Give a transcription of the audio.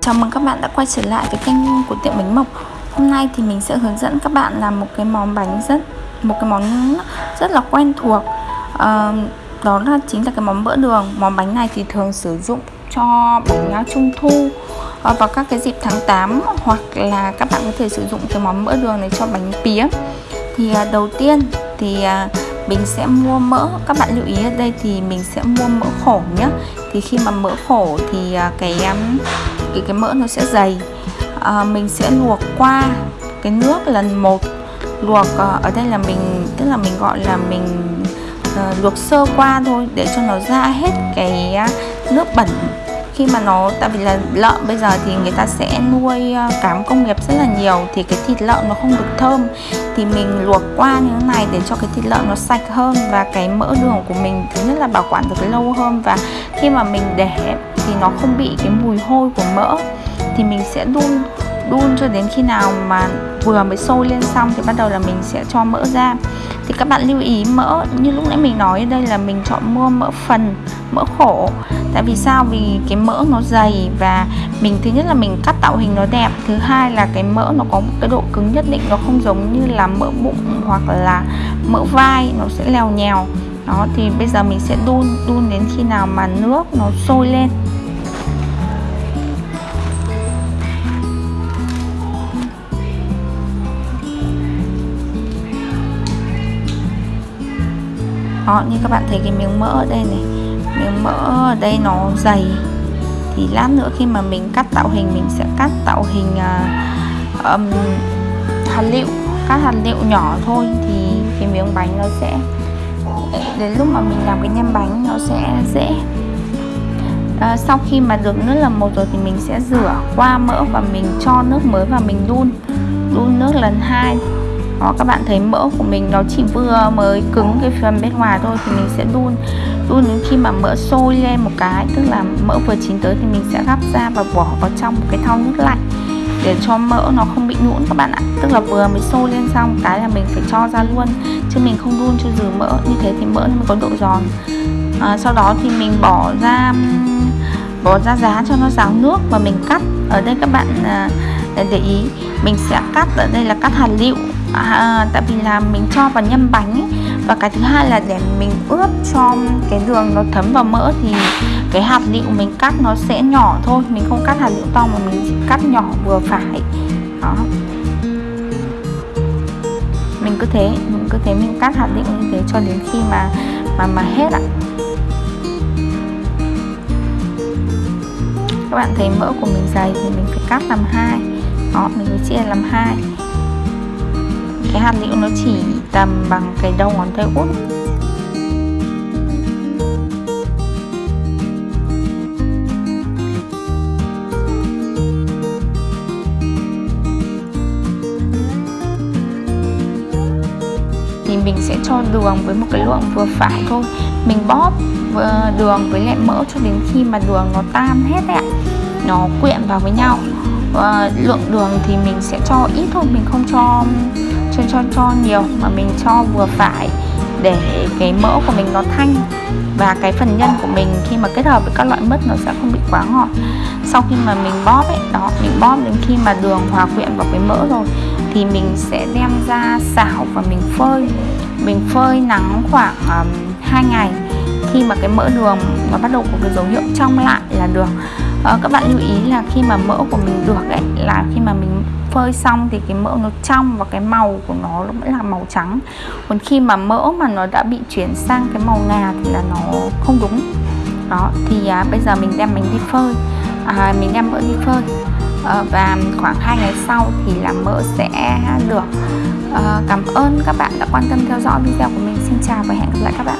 Chào mừng các bạn đã quay trở lại với kênh của tiệm bánh mộc. Hôm nay thì mình sẽ hướng dẫn các bạn làm một cái món bánh rất một cái món rất là quen thuộc. À, Đó là chính là cái món bữa đường. Món bánh này thì thường sử dụng cho bánh trung thu ờ, vào các cái dịp tháng 8 Hoặc là các bạn có thể sử dụng cái món bữa đường này cho bánh pía. Thì à, đầu tiên thì à, mình sẽ mua mỡ. Các bạn lưu ý ở đây thì mình sẽ mua mỡ khổ nhé thì khi mà mỡ khổ thì à, cái à, cái cái mỡ nó sẽ dày. À, mình sẽ luộc qua cái nước lần một. Luộc à, ở đây là mình tức là mình gọi là mình uh, luộc sơ qua thôi để cho nó ra hết cái nước bẩn khi mà nó, tại vì là lợn bây giờ thì người ta sẽ nuôi ờ, cám công nghiệp rất là nhiều thì cái thịt lợn nó không được thơm. Thì mình luộc qua như thế này để cho cái thịt lợn nó sạch hơn và cái mỡ đường của mình thứ nhất là bảo quản được lâu hơn. Và khi mà mình để thì nó không bị cái mùi hôi của mỡ. Thì mình sẽ đun đun cho đến khi nào mà vừa mới sôi lên xong thì bắt đầu là mình sẽ cho mỡ ra thì các bạn lưu ý, mỡ, như lúc nãy mình nói, đây là mình chọn mua mỡ phần, mỡ khổ. Tại vì sao? Vì cái mỡ nó dày và mình, thứ nhất là mình cắt tạo hình nó đẹp, thứ hai là cái mỡ nó có một cái độ cứng nhất định, nó không giống như là mỡ bụng hoặc là mỡ vai, nó sẽ lèo nhèo. Đó, thì bây giờ mình sẽ đun đun đến khi nào mà nước nó sôi lên. Đó như các bạn thấy cái miếng mỡ ở đây này miếng mỡ ở đây nó dày. Thì lát nữa khi mà mình cắt tạo hình mình sẽ cắt tạo hình uh, um, hạt lựu cắt hạt lựu nhỏ thôi. Thì cái miếng bánh nó sẽ đến lúc mà mình làm cái nhân bánh nó sẽ dễ. À, sau khi mà được nước lần một rồi thì mình sẽ rửa qua mỡ và mình cho nước mới và mình đun. Đun nước lần hai đó các bạn thấy mỡ của mình nó chỉ vừa mới cứng cái phần bên ngoài thôi thì mình sẽ đun. Đun đến khi mà mỡ sôi lên một cái tức là mỡ vừa chín tới thì mình sẽ gắp ra và bỏ vào trong một cái thau nước lạnh để cho mỡ nó không bị nhũn các bạn ạ. Tức là vừa mới sôi lên xong cái là mình phải cho ra luôn chứ mình không đun cho dừ mỡ. Như thế thì mỡ nó mới có độ giòn. À, sau đó thì mình bỏ ra bỏ ra giá cho nó ráo nước và mình cắt. Ở đây các bạn à, để ý mình sẽ cắt ở đây là cắt hạt lựu. À, à, tại vì là mình cho vào nhân bánh ấy. và cái thứ hai là để mình ướp cho cái đường nó thấm vào mỡ thì cái hạt lựu mình cắt nó sẽ nhỏ thôi. Mình không cắt hạt lựu to mà mình chỉ cắt nhỏ vừa phải. Đó. Mình cứ thế mình cứ thế mình cắt hạt lựu như thế cho đến khi mà mà mà hết ạ. Các bạn thấy mỡ của mình dày thì mình phải cắt làm hai. Đó mình phải chia làm hai cái hạt liệu nó chỉ tầm bằng cái đầu ngón tay út. Thì mình sẽ cho đường với một cái lượng vừa phải thôi. Mình bóp ờ, đường với lại mỡ cho đến khi mà đường nó tan hết đấy ạ. Nó quyện vào với nhau uh, lượng đường thì mình sẽ cho ít thôi mình không cho cho cho cho nhiều mà mình cho vừa phải để cái mỡ của mình nó thanh và cái phần nhân của mình khi mà kết hợp với các loại mứt nó sẽ không bị quá ngọt. Sau khi mà mình bóp ấy đó mình bóp đến khi mà đường hòa quyện vào cái mỡ rồi thì mình sẽ đem ra xảo và mình phơi. Mình phơi nắng khoảng um, 2 ngày khi mà cái mỡ đường nó bắt đầu có cái dấu hiệu trong lại là được à, các bạn lưu ý là khi mà mỡ của mình được ấy là khi mà mình phơi xong thì cái mỡ nó trong và cái màu của nó vẫn là màu trắng. Còn khi mà mỡ mà nó đã bị chuyển sang cái màu ngà thì là nó không đúng. Đó thì à, bây giờ mình đem mình đi phơi. À, mình đem mỡ đi phơi. À, và khoảng 2 ngày sau thì là mỡ sẽ được à, cảm ơn các bạn đã quan tâm theo dõi video của mình. Xin chào và hẹn gặp lại các bạn.